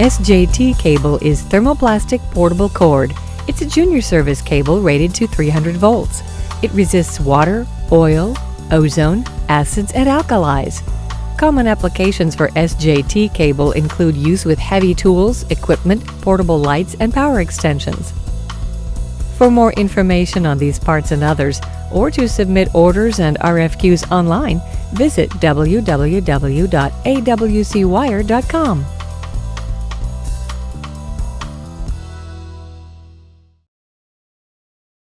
SJT cable is thermoplastic portable cord. It's a junior service cable rated to 300 volts. It resists water, oil, ozone, acids, and alkalis. Common applications for SJT cable include use with heavy tools, equipment, portable lights, and power extensions. For more information on these parts and others, or to submit orders and RFQs online, visit www.awcwire.com.